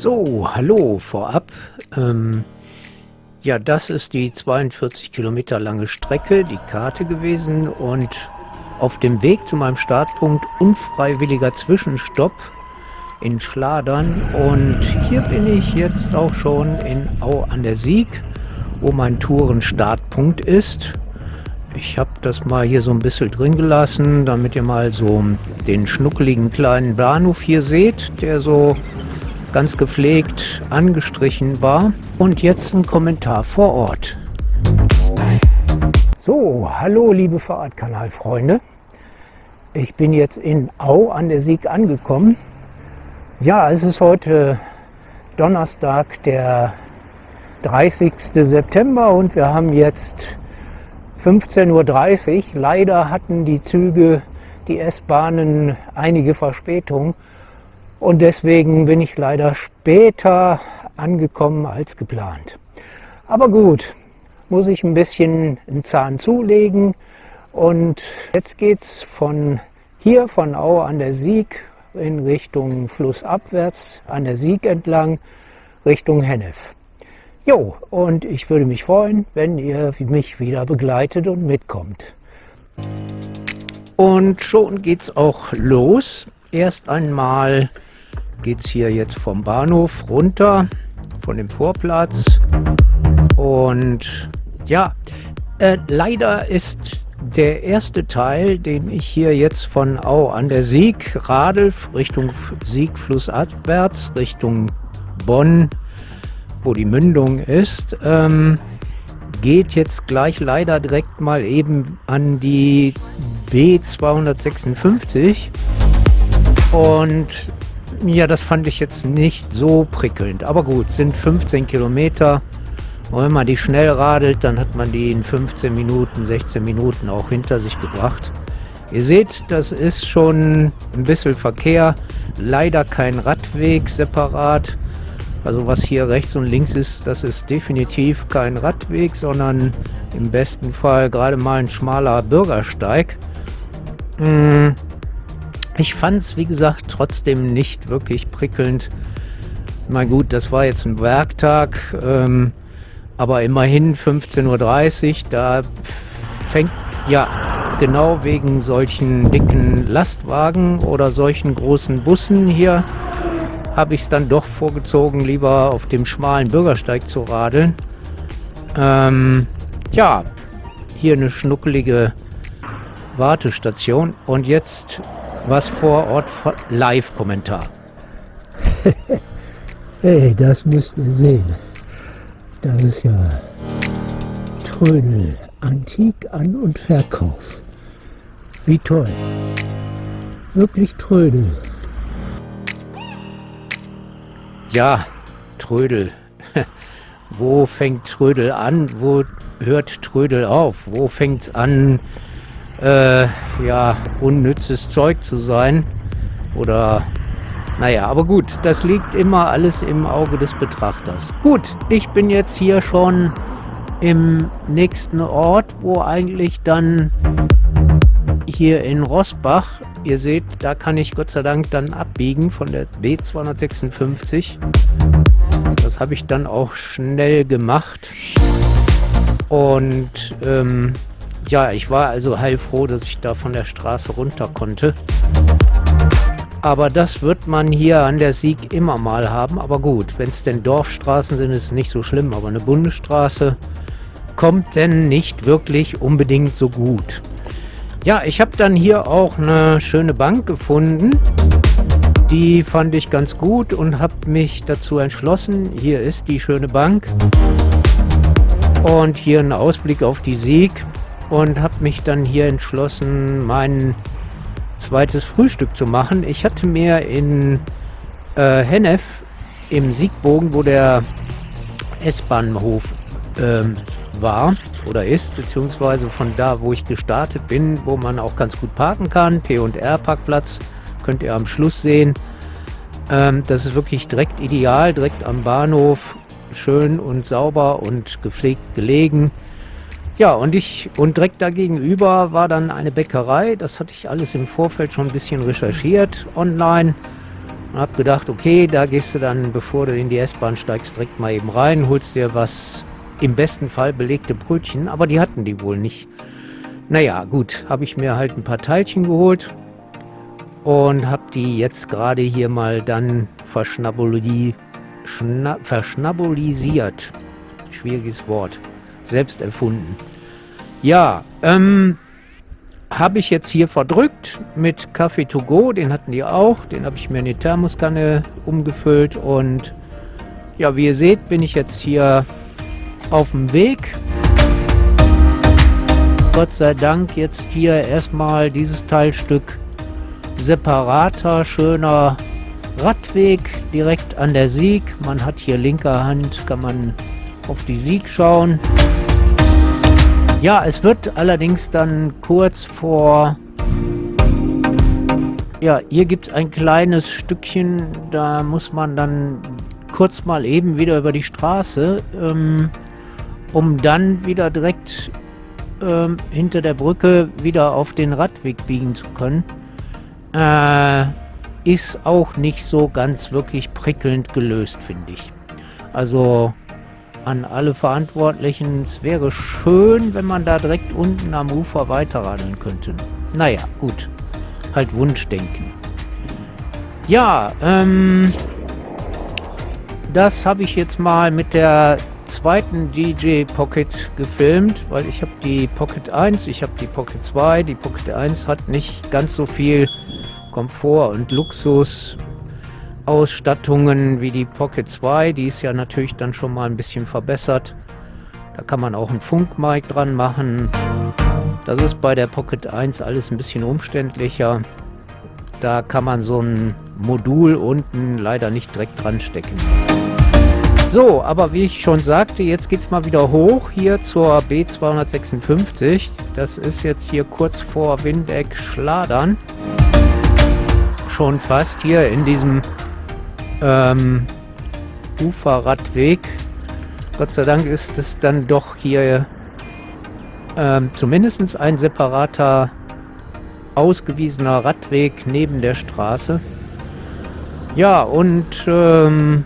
So, hallo vorab. Ähm, ja, das ist die 42 Kilometer lange Strecke, die Karte gewesen und auf dem Weg zu meinem Startpunkt unfreiwilliger Zwischenstopp in Schladern und hier bin ich jetzt auch schon in Au an der Sieg, wo mein Tourenstartpunkt ist. Ich habe das mal hier so ein bisschen drin gelassen, damit ihr mal so den schnuckeligen kleinen Bahnhof hier seht, der so ganz gepflegt angestrichen war. Und jetzt ein Kommentar vor Ort. So, hallo liebe Fahrradkanalfreunde. Ich bin jetzt in Au an der Sieg angekommen. Ja, es ist heute Donnerstag, der 30. September und wir haben jetzt 15.30 Uhr. Leider hatten die Züge, die S-Bahnen einige Verspätung und deswegen bin ich leider später angekommen als geplant. Aber gut, muss ich ein bisschen einen Zahn zulegen und jetzt geht's von hier von Au an der Sieg in Richtung flussabwärts an der Sieg entlang Richtung Hennef. Jo, und ich würde mich freuen, wenn ihr mich wieder begleitet und mitkommt. Und schon geht's auch los. Erst einmal geht's hier jetzt vom Bahnhof runter, von dem Vorplatz. Und ja, äh, leider ist der erste Teil, den ich hier jetzt von Au an der Sieg, Radel Richtung Sieg flussabwärts, Richtung Bonn, wo die Mündung ist, ähm, geht jetzt gleich leider direkt mal eben an die B256 und ja, das fand ich jetzt nicht so prickelnd, aber gut, sind 15 Kilometer. Und wenn man die schnell radelt, dann hat man die in 15 Minuten, 16 Minuten auch hinter sich gebracht. Ihr seht, das ist schon ein bisschen Verkehr, leider kein Radweg separat, also was hier rechts und links ist, das ist definitiv kein Radweg, sondern im besten Fall gerade mal ein schmaler Bürgersteig. Hm, ich fand es, wie gesagt, trotzdem nicht wirklich prickelnd. Na gut, das war jetzt ein Werktag, ähm, aber immerhin 15.30 Uhr, da fängt ja genau wegen solchen dicken Lastwagen oder solchen großen Bussen hier habe ich es dann doch vorgezogen, lieber auf dem schmalen Bürgersteig zu radeln. Ähm, ja, hier eine schnuckelige Wartestation und jetzt was vor Ort Live-Kommentar. hey, das müsst ihr sehen. Das ist ja Trödel, Antik, An- und Verkauf. Wie toll. Wirklich Trödel. Ja, Trödel. wo fängt Trödel an? Wo hört Trödel auf? Wo fängt es an, äh, ja, unnützes Zeug zu sein? Oder, naja, aber gut, das liegt immer alles im Auge des Betrachters. Gut, ich bin jetzt hier schon im nächsten Ort, wo eigentlich dann hier in Rossbach Ihr seht, da kann ich Gott sei Dank dann abbiegen von der B256. Das habe ich dann auch schnell gemacht. Und ähm, ja, ich war also heilfroh, dass ich da von der Straße runter konnte. Aber das wird man hier an der Sieg immer mal haben. Aber gut, wenn es denn Dorfstraßen sind, ist es nicht so schlimm. Aber eine Bundesstraße kommt denn nicht wirklich unbedingt so gut. Ja, ich habe dann hier auch eine schöne Bank gefunden. Die fand ich ganz gut und habe mich dazu entschlossen. Hier ist die schöne Bank. Und hier ein Ausblick auf die Sieg. Und habe mich dann hier entschlossen, mein zweites Frühstück zu machen. Ich hatte mir in äh, Hennef im Siegbogen, wo der S-Bahnhof ähm, war oder ist, beziehungsweise von da, wo ich gestartet bin, wo man auch ganz gut parken kann. P&R Parkplatz könnt ihr am Schluss sehen. Ähm, das ist wirklich direkt ideal, direkt am Bahnhof, schön und sauber und gepflegt gelegen. Ja, und ich und direkt dagegenüber war dann eine Bäckerei. Das hatte ich alles im Vorfeld schon ein bisschen recherchiert online. Und hab gedacht, okay, da gehst du dann, bevor du in die S-Bahn steigst, direkt mal eben rein, holst dir was im besten Fall belegte Brötchen, aber die hatten die wohl nicht. Naja, gut, habe ich mir halt ein paar Teilchen geholt und habe die jetzt gerade hier mal dann verschnabuli, schna, verschnabolisiert. Schwieriges Wort. Selbst erfunden. Ja, ähm, habe ich jetzt hier verdrückt mit Kaffee to go, den hatten die auch, den habe ich mir in die Thermoskanne umgefüllt und ja, wie ihr seht, bin ich jetzt hier auf dem Weg. Gott sei Dank jetzt hier erstmal dieses Teilstück separater, schöner Radweg direkt an der Sieg. Man hat hier linker Hand, kann man auf die Sieg schauen. Ja, es wird allerdings dann kurz vor... Ja, hier gibt es ein kleines Stückchen, da muss man dann kurz mal eben wieder über die Straße, ähm, um dann wieder direkt ähm, hinter der Brücke wieder auf den Radweg biegen zu können. Äh, ist auch nicht so ganz wirklich prickelnd gelöst, finde ich. Also an alle Verantwortlichen, es wäre schön, wenn man da direkt unten am Ufer weiterradeln könnte. Naja, gut. Halt Wunschdenken. Ja, ähm, das habe ich jetzt mal mit der zweiten DJ Pocket gefilmt, weil ich habe die Pocket 1, ich habe die Pocket 2. Die Pocket 1 hat nicht ganz so viel Komfort und Luxus Ausstattungen wie die Pocket 2. Die ist ja natürlich dann schon mal ein bisschen verbessert. Da kann man auch einen Funkmic dran machen. Das ist bei der Pocket 1 alles ein bisschen umständlicher. Da kann man so ein Modul unten leider nicht direkt dran stecken. So, aber wie ich schon sagte, jetzt geht es mal wieder hoch hier zur B256. Das ist jetzt hier kurz vor Windeck Schladern. Schon fast hier in diesem ähm, Uferradweg. Gott sei Dank ist es dann doch hier ähm, zumindest ein separater ausgewiesener Radweg neben der Straße. Ja, und ähm,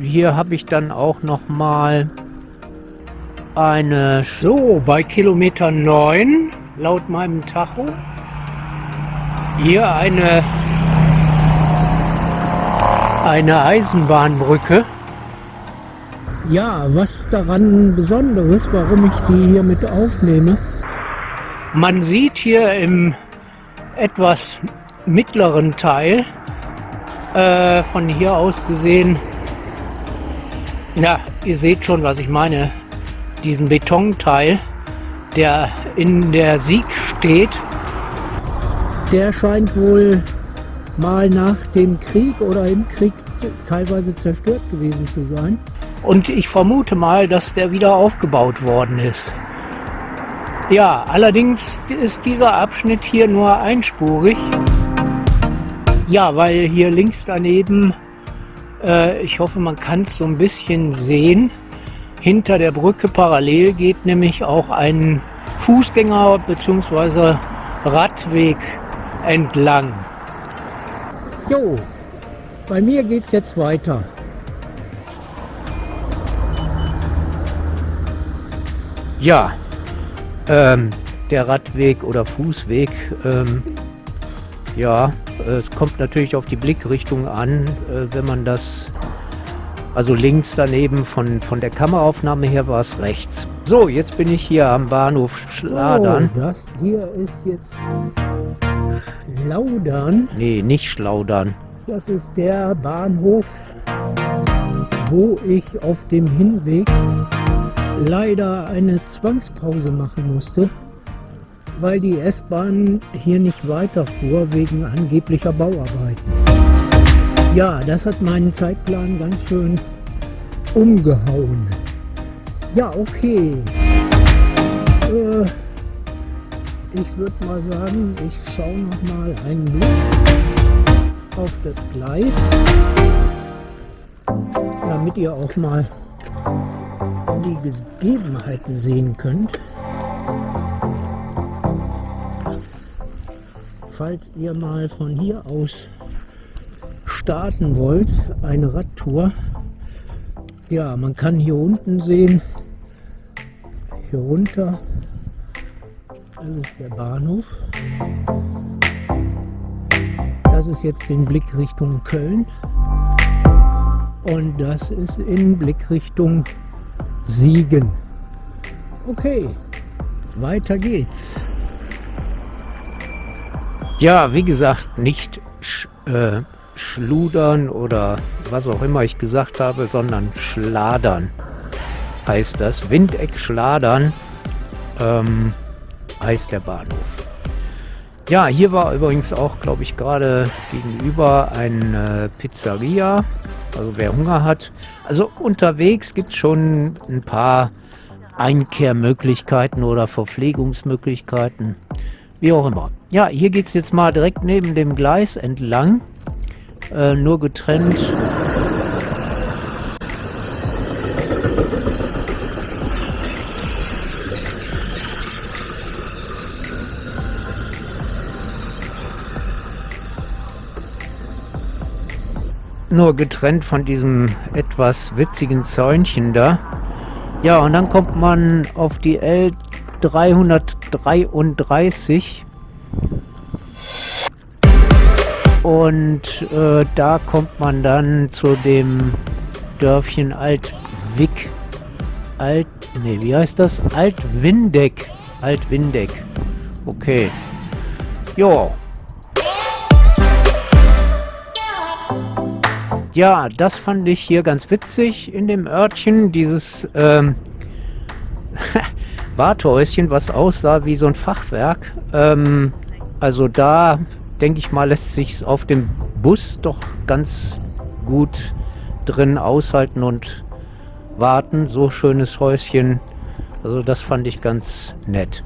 hier habe ich dann auch noch mal eine... So, bei Kilometer 9, laut meinem Tacho, hier eine, eine Eisenbahnbrücke. Ja, was daran Besonderes, warum ich die hier mit aufnehme? Man sieht hier im etwas mittleren Teil, äh, von hier aus gesehen, ja, ihr seht schon, was ich meine. Diesen Betonteil, der in der Sieg steht, der scheint wohl mal nach dem Krieg oder im Krieg teilweise zerstört gewesen zu sein. Und ich vermute mal, dass der wieder aufgebaut worden ist. Ja, allerdings ist dieser Abschnitt hier nur einspurig. Ja, weil hier links daneben äh, ich hoffe, man kann es so ein bisschen sehen. Hinter der Brücke parallel geht nämlich auch ein Fußgänger- bzw. Radweg entlang. Jo, bei mir geht es jetzt weiter. Ja, ähm, der Radweg oder Fußweg, ähm, ja, es kommt natürlich auf die Blickrichtung an, äh, wenn man das, also links daneben von, von der Kameraaufnahme her war es rechts. So, jetzt bin ich hier am Bahnhof Schladern. Oh, das hier ist jetzt Schlaudern. Nee, nicht Schlaudern. Das ist der Bahnhof, wo ich auf dem Hinweg leider eine Zwangspause machen musste weil die S-Bahn hier nicht weiterfuhr wegen angeblicher Bauarbeiten. Ja, das hat meinen Zeitplan ganz schön umgehauen. Ja, okay. Äh, ich würde mal sagen, ich schaue noch mal einen Blick auf das Gleis, damit ihr auch mal die Gegebenheiten sehen könnt. falls ihr mal von hier aus starten wollt, eine Radtour, ja, man kann hier unten sehen, hier runter, das ist der Bahnhof. Das ist jetzt in Blickrichtung Köln. Und das ist in Blickrichtung Siegen. Okay, weiter geht's. Ja, wie gesagt, nicht sch äh, schludern oder was auch immer ich gesagt habe, sondern schladern heißt das. Windeck schladern ähm, heißt der Bahnhof. Ja, hier war übrigens auch, glaube ich, gerade gegenüber eine Pizzeria. Also wer Hunger hat. Also unterwegs gibt es schon ein paar Einkehrmöglichkeiten oder Verpflegungsmöglichkeiten. Wie auch immer. Ja, hier geht es jetzt mal direkt neben dem Gleis entlang. Äh, nur getrennt. Nur getrennt von diesem etwas witzigen Zäunchen da. Ja, und dann kommt man auf die L333 und äh, da kommt man dann zu dem Dörfchen Altwick. Alt, nee, wie heißt das? Altwindeck. Altwindeck. Okay. Jo. Ja, das fand ich hier ganz witzig in dem Örtchen. Dieses ähm, Warthäuschen, was aussah wie so ein Fachwerk. Ähm, also da denke ich mal, lässt sich auf dem Bus doch ganz gut drin aushalten und warten. So schönes Häuschen. Also das fand ich ganz nett.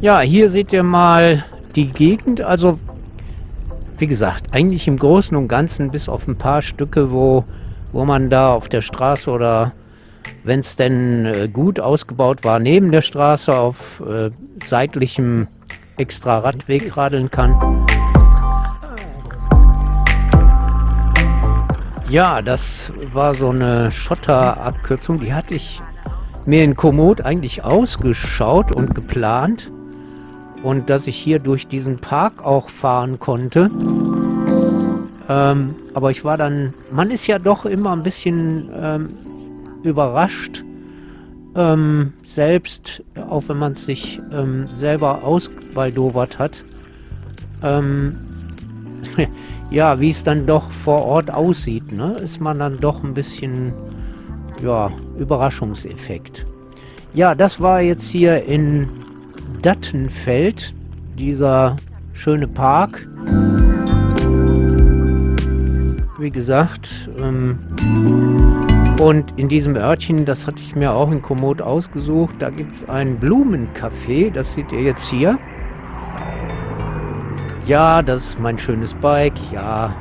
Ja, hier seht ihr mal die Gegend. Also wie gesagt, eigentlich im Großen und Ganzen bis auf ein paar Stücke, wo, wo man da auf der Straße oder wenn es denn äh, gut ausgebaut war, neben der Straße auf äh, seitlichem extra Radweg radeln kann. Ja, das war so eine Schotterabkürzung, die hatte ich mir in Komoot eigentlich ausgeschaut und geplant. Und dass ich hier durch diesen Park auch fahren konnte. Ähm, aber ich war dann, man ist ja doch immer ein bisschen ähm, überrascht, ähm, selbst, auch wenn man es sich ähm, selber ausbaldowert hat. Ähm, ja, wie es dann doch vor Ort aussieht, ne? ist man dann doch ein bisschen, ja, Überraschungseffekt. Ja, das war jetzt hier in Dattenfeld, dieser schöne Park. Wie gesagt, ähm, und in diesem Örtchen, das hatte ich mir auch in Komoot ausgesucht, da gibt es ein Blumencafé, das seht ihr jetzt hier. Ja, das ist mein schönes Bike. Ja,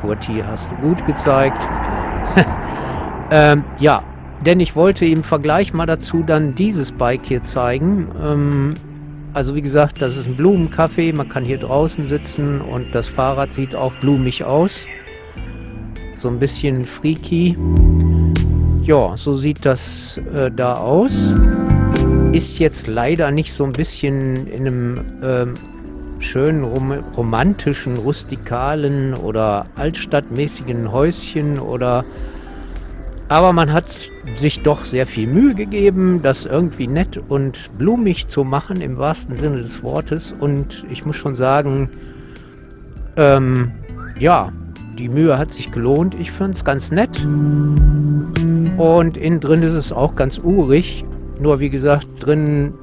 Kurti hast du gut gezeigt. ähm, ja, denn ich wollte im Vergleich mal dazu dann dieses Bike hier zeigen. Ähm, also wie gesagt, das ist ein Blumencafé. Man kann hier draußen sitzen und das Fahrrad sieht auch blumig aus. So ein bisschen freaky. Ja, so sieht das äh, da aus. Ist jetzt leider nicht so ein bisschen in einem ähm, schönen rom romantischen, rustikalen oder altstadtmäßigen Häuschen oder aber man hat sich doch sehr viel Mühe gegeben, das irgendwie nett und blumig zu machen, im wahrsten Sinne des Wortes. Und ich muss schon sagen, ähm, ja, die Mühe hat sich gelohnt. Ich finde es ganz nett. Und innen drin ist es auch ganz urig. Nur wie gesagt, drin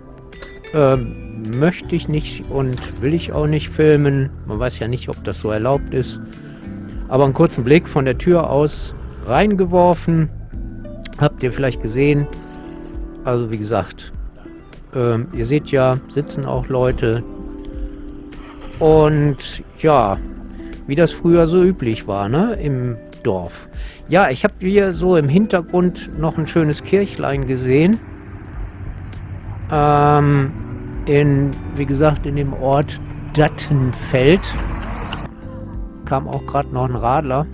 ähm, möchte ich nicht und will ich auch nicht filmen. Man weiß ja nicht, ob das so erlaubt ist. Aber einen kurzen Blick von der Tür aus reingeworfen. Habt ihr vielleicht gesehen. Also wie gesagt, ähm, ihr seht ja, sitzen auch Leute. Und ja, wie das früher so üblich war, ne, im Dorf. Ja, ich habe hier so im Hintergrund noch ein schönes Kirchlein gesehen. Ähm, in, wie gesagt, in dem Ort Dattenfeld. kam auch gerade noch ein Radler.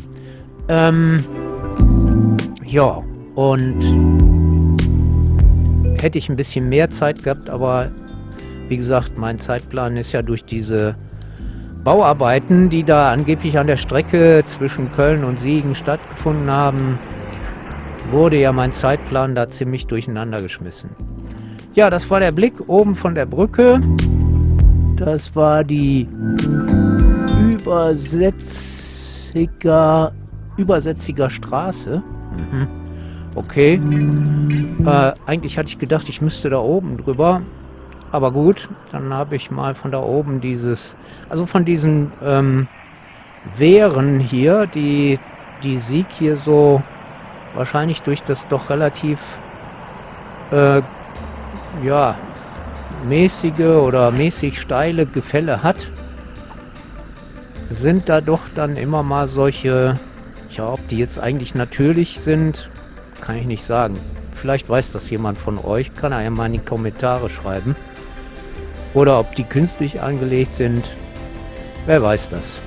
Ähm, ja, und hätte ich ein bisschen mehr Zeit gehabt, aber wie gesagt, mein Zeitplan ist ja durch diese Bauarbeiten, die da angeblich an der Strecke zwischen Köln und Siegen stattgefunden haben, wurde ja mein Zeitplan da ziemlich durcheinander geschmissen. Ja, das war der Blick oben von der Brücke. Das war die Übersetziger, Übersetziger Straße. Mhm. Okay. Äh, eigentlich hatte ich gedacht, ich müsste da oben drüber. Aber gut, dann habe ich mal von da oben dieses, also von diesen ähm, Wehren hier, die die Sieg hier so wahrscheinlich durch das doch relativ äh, ja mäßige oder mäßig steile Gefälle hat, sind da doch dann immer mal solche, ja, ob die jetzt eigentlich natürlich sind, kann ich nicht sagen. Vielleicht weiß das jemand von euch, kann er ja mal in die Kommentare schreiben. Oder ob die künstlich angelegt sind. Wer weiß das.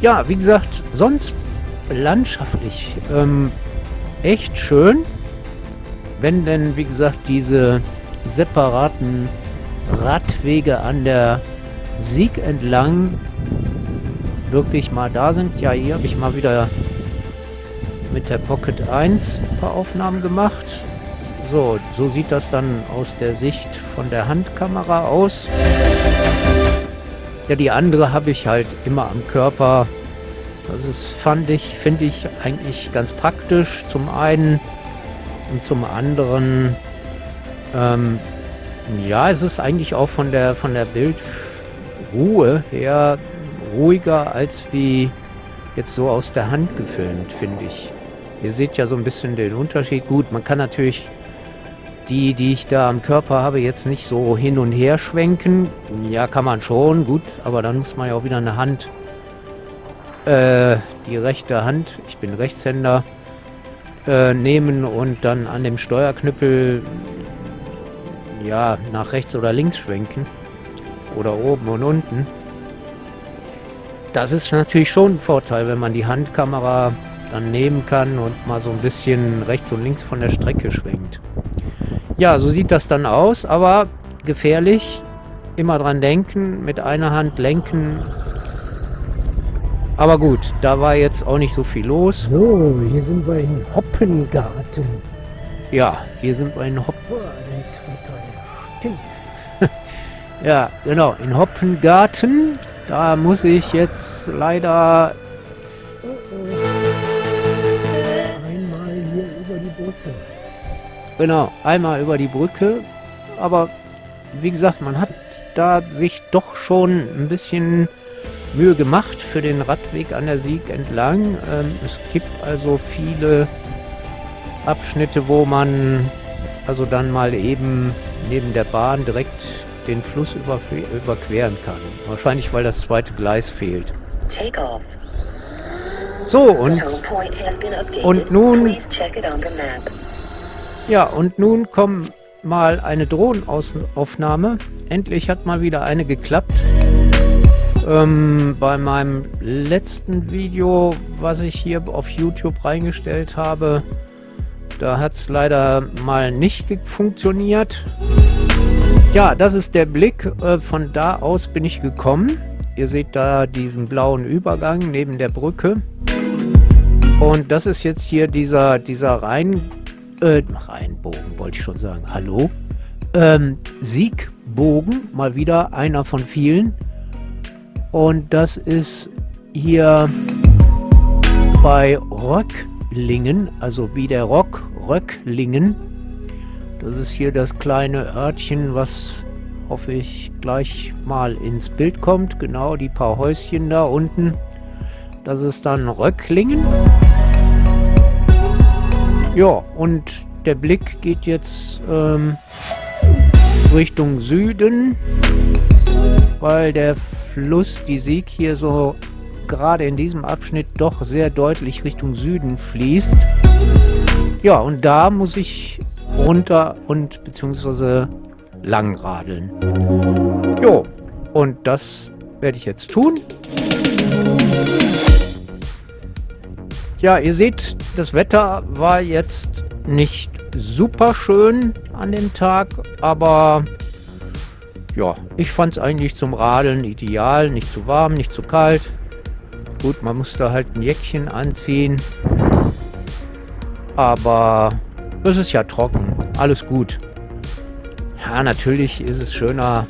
Ja, wie gesagt, sonst landschaftlich ähm, echt schön. Wenn denn, wie gesagt, diese separaten Radwege an der Sieg entlang wirklich mal da sind. Ja, hier habe ich mal wieder mit der Pocket 1 ein paar Aufnahmen gemacht. So, so sieht das dann aus der Sicht von der Handkamera aus. Ja, die andere habe ich halt immer am Körper. Das ist, fand ich, finde ich eigentlich ganz praktisch. Zum einen und zum anderen, ähm, ja, es ist eigentlich auch von der, von der Bildruhe her ruhiger als wie jetzt so aus der Hand gefilmt, finde ich. Ihr seht ja so ein bisschen den Unterschied. Gut, man kann natürlich die, die ich da am Körper habe, jetzt nicht so hin und her schwenken. Ja, kann man schon, gut, aber dann muss man ja auch wieder eine Hand, äh, die rechte Hand, ich bin Rechtshänder, äh, nehmen und dann an dem Steuerknüppel, ja, nach rechts oder links schwenken. Oder oben und unten. Das ist natürlich schon ein Vorteil, wenn man die Handkamera dann nehmen kann und mal so ein bisschen rechts und links von der Strecke schwenkt. Ja, so sieht das dann aus, aber gefährlich. Immer dran denken, mit einer Hand lenken. Aber gut, da war jetzt auch nicht so viel los. So, hier sind wir in Hoppengarten. Ja, hier sind wir in Hoppen. ja, genau, in Hoppengarten. Da muss ich jetzt leider Genau, einmal über die Brücke. Aber wie gesagt, man hat da sich doch schon ein bisschen Mühe gemacht für den Radweg an der Sieg entlang. Ähm, es gibt also viele Abschnitte, wo man also dann mal eben neben der Bahn direkt den Fluss überqueren kann. Wahrscheinlich, weil das zweite Gleis fehlt. So, und, und nun ja, und nun kommt mal eine Drohnenaufnahme. Endlich hat mal wieder eine geklappt. Ähm, bei meinem letzten Video, was ich hier auf YouTube reingestellt habe, da hat es leider mal nicht funktioniert. Ja, das ist der Blick. Äh, von da aus bin ich gekommen. Ihr seht da diesen blauen Übergang neben der Brücke. Und das ist jetzt hier dieser, dieser Rhein äh, Rheinbogen wollte ich schon sagen, hallo. Ähm, Siegbogen, mal wieder einer von vielen. Und das ist hier bei Röcklingen, also wie der Rock, Röcklingen. Das ist hier das kleine Örtchen, was hoffe ich gleich mal ins Bild kommt. Genau, die paar Häuschen da unten. Das ist dann Röcklingen. Ja, und der Blick geht jetzt ähm, Richtung Süden, weil der Fluss, die Sieg hier so gerade in diesem Abschnitt doch sehr deutlich Richtung Süden fließt. Ja, und da muss ich runter und beziehungsweise lang radeln. Jo, und das werde ich jetzt tun. Ja, ihr seht, das Wetter war jetzt nicht super schön an dem Tag, aber ja, ich fand es eigentlich zum Radeln ideal. Nicht zu warm, nicht zu kalt. Gut, man musste halt ein Jäckchen anziehen. Aber es ist ja trocken. Alles gut. Ja, natürlich ist es schöner,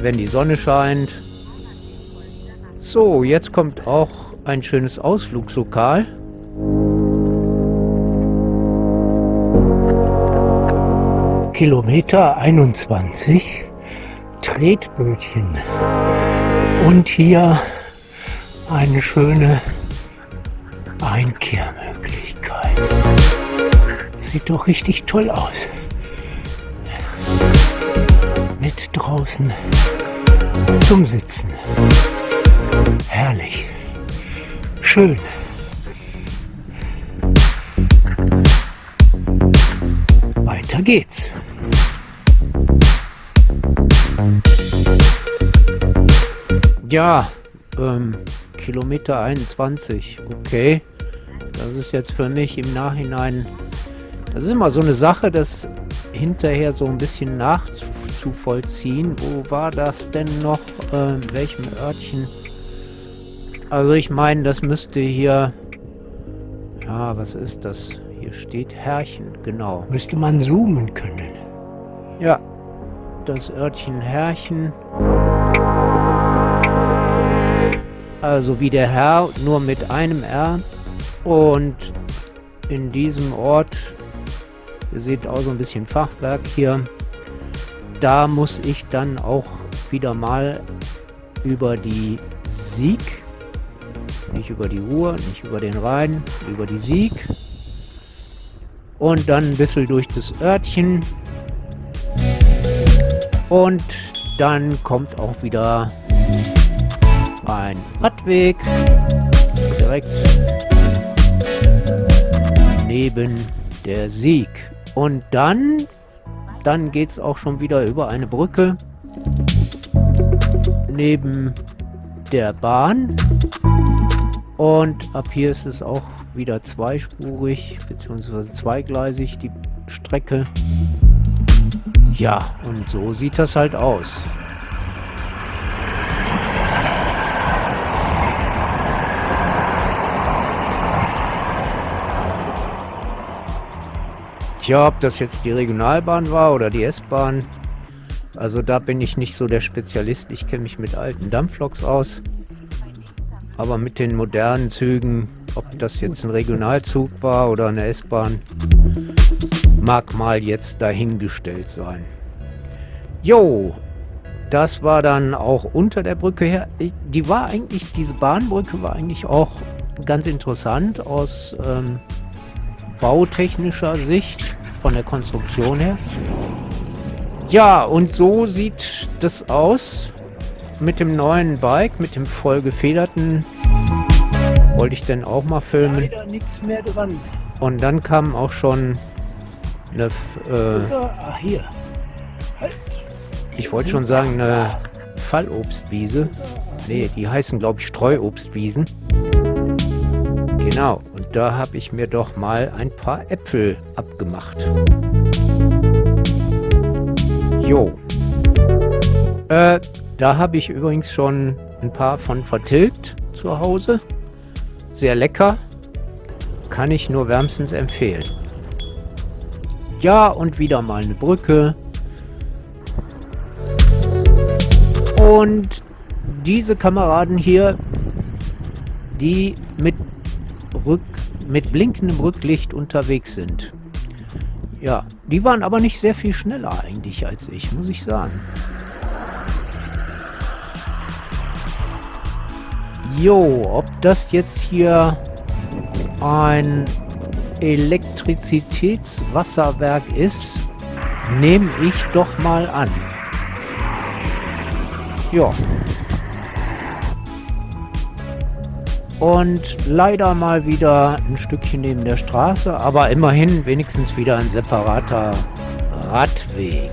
wenn die Sonne scheint. So, jetzt kommt auch ein schönes Ausflugslokal. Kilometer 21 Tretbötchen und hier eine schöne Einkehrmöglichkeit. Sieht doch richtig toll aus. Mit draußen zum Sitzen. Herrlich. Schön. Weiter geht's. Ja, ähm, Kilometer 21. Okay. Das ist jetzt für mich im Nachhinein... Das ist immer so eine Sache, das hinterher so ein bisschen nachzuvollziehen. Wo war das denn noch? Äh, in welchem Örtchen? Also ich meine, das müsste hier... Ja, was ist das? Hier steht Herrchen, genau. Müsste man zoomen können. Ja, das Örtchen Herrchen. Also wie der Herr, nur mit einem R. Und in diesem Ort, ihr seht auch so ein bisschen Fachwerk hier, da muss ich dann auch wieder mal über die Sieg, nicht über die Ruhr, nicht über den Rhein, über die Sieg und dann ein bisschen durch das Örtchen und dann kommt auch wieder ein Radweg direkt neben der Sieg. Und dann, dann geht es auch schon wieder über eine Brücke neben der Bahn. Und ab hier ist es auch wieder zweispurig bzw. zweigleisig die Strecke. Ja, und so sieht das halt aus. Tja, ob das jetzt die Regionalbahn war oder die S-Bahn, also da bin ich nicht so der Spezialist. Ich kenne mich mit alten Dampfloks aus. Aber mit den modernen Zügen, ob das jetzt ein Regionalzug war oder eine S-Bahn, mag mal jetzt dahingestellt sein. Jo, das war dann auch unter der Brücke her. Die war eigentlich, diese Bahnbrücke war eigentlich auch ganz interessant aus ähm, bautechnischer Sicht von der Konstruktion her. Ja, und so sieht das aus mit dem neuen Bike, mit dem voll gefederten. Wollte ich denn auch mal filmen. Und dann kam auch schon eine... Äh, ah, hier. Halt. Ich wollte schon sagen, eine Fallobstwiese. Nee, die heißen, glaube ich, Streuobstwiesen. Genau, da habe ich mir doch mal ein paar Äpfel abgemacht. Jo. Äh, da habe ich übrigens schon ein paar von vertilgt zu Hause. Sehr lecker. Kann ich nur wärmstens empfehlen. Ja, und wieder mal eine Brücke. Und diese Kameraden hier, die mit mit blinkendem Rücklicht unterwegs sind. Ja, die waren aber nicht sehr viel schneller eigentlich als ich, muss ich sagen. Jo, ob das jetzt hier ein Elektrizitätswasserwerk ist, nehme ich doch mal an. Ja, Und leider mal wieder ein Stückchen neben der Straße, aber immerhin wenigstens wieder ein separater Radweg.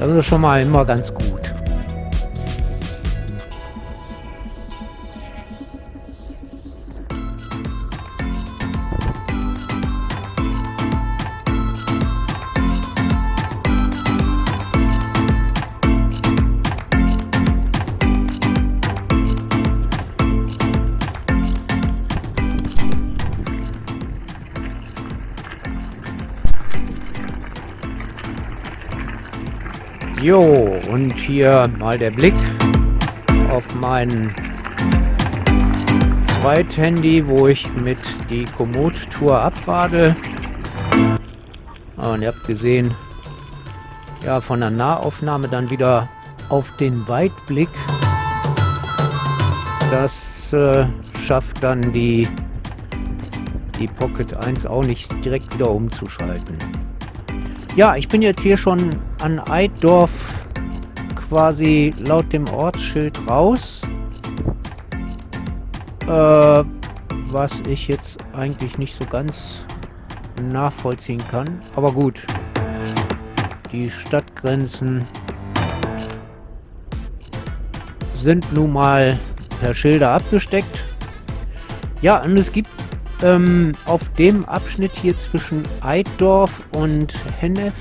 Das ist schon mal immer ganz gut. Jo, und hier mal der Blick auf mein Zweithandy, wo ich mit die Komoot-Tour abrade. Und ihr habt gesehen, ja, von der Nahaufnahme dann wieder auf den Weitblick. Das äh, schafft dann die, die Pocket 1 auch nicht direkt wieder umzuschalten. Ja, ich bin jetzt hier schon an Eiddorf quasi laut dem Ortsschild raus. Äh, was ich jetzt eigentlich nicht so ganz nachvollziehen kann. Aber gut. Die Stadtgrenzen sind nun mal per Schilder abgesteckt. Ja, und es gibt ähm, auf dem Abschnitt hier zwischen Eiddorf und Hennef,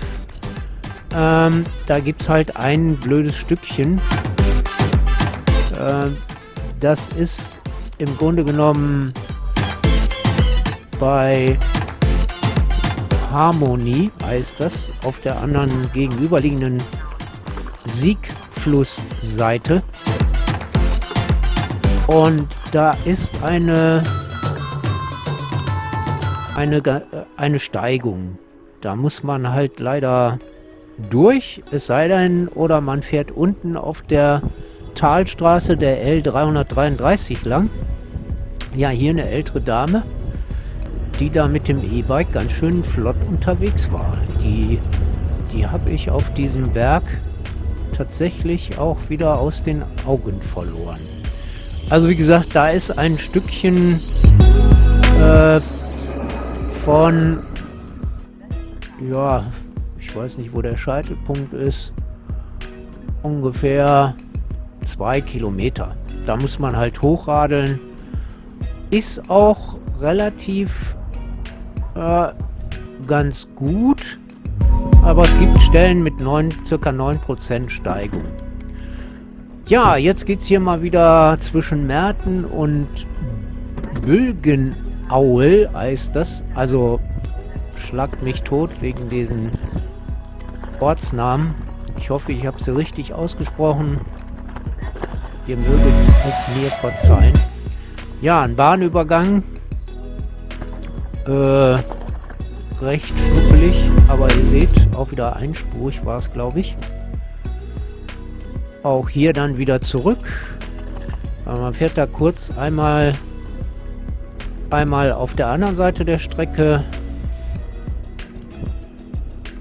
ähm, da gibt es halt ein blödes Stückchen. Äh, das ist im Grunde genommen bei Harmonie, heißt das, auf der anderen gegenüberliegenden Siegflussseite. Und da ist eine, eine, eine Steigung. Da muss man halt leider durch, es sei denn, oder man fährt unten auf der Talstraße der L333 lang. Ja, hier eine ältere Dame, die da mit dem E-Bike ganz schön flott unterwegs war. Die, die habe ich auf diesem Berg tatsächlich auch wieder aus den Augen verloren. Also wie gesagt, da ist ein Stückchen äh, von, ja, weiß nicht, wo der Scheitelpunkt ist, ungefähr zwei Kilometer. Da muss man halt hochradeln. Ist auch relativ äh, ganz gut, aber es gibt Stellen mit 9, circa 9% Steigung. Ja, jetzt geht es hier mal wieder zwischen Merten und Bülgenaul, heißt das. Also schlagt mich tot wegen diesen Ortsnamen. Ich hoffe, ich habe sie richtig ausgesprochen. Ihr möget es mir verzeihen. Ja, ein Bahnübergang. Äh, recht schnuppelig, aber ihr seht, auch wieder einspurig war es, glaube ich. Auch hier dann wieder zurück. Aber man fährt da kurz einmal einmal auf der anderen Seite der Strecke.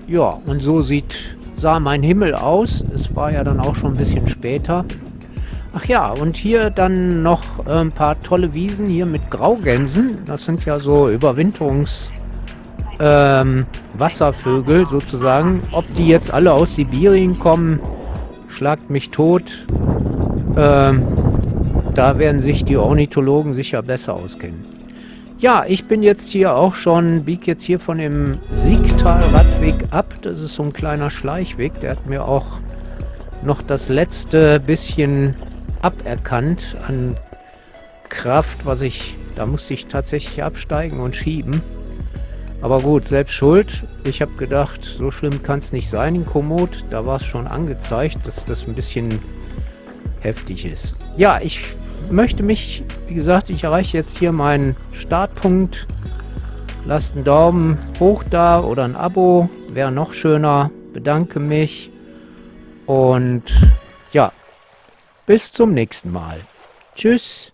Ja, und so sieht sah mein Himmel aus. Es war ja dann auch schon ein bisschen später. Ach ja, und hier dann noch äh, ein paar tolle Wiesen hier mit Graugänsen. Das sind ja so Überwinterungs... Ähm, sozusagen. Ob die jetzt alle aus Sibirien kommen, schlagt mich tot. Ähm, da werden sich die Ornithologen sicher besser auskennen. Ja, ich bin jetzt hier auch schon, biege jetzt hier von dem Siegtal-Radweg ab. Das ist so ein kleiner Schleichweg. Der hat mir auch noch das letzte bisschen aberkannt an Kraft, was ich, da musste ich tatsächlich absteigen und schieben. Aber gut, selbst schuld. Ich habe gedacht, so schlimm kann es nicht sein in Komoot. Da war es schon angezeigt, dass das ein bisschen heftig ist. Ja, ich möchte mich, wie gesagt, ich erreiche jetzt hier meinen Startpunkt. Lasst einen Daumen hoch da oder ein Abo, wäre noch schöner. Bedanke mich und ja, bis zum nächsten Mal. Tschüss.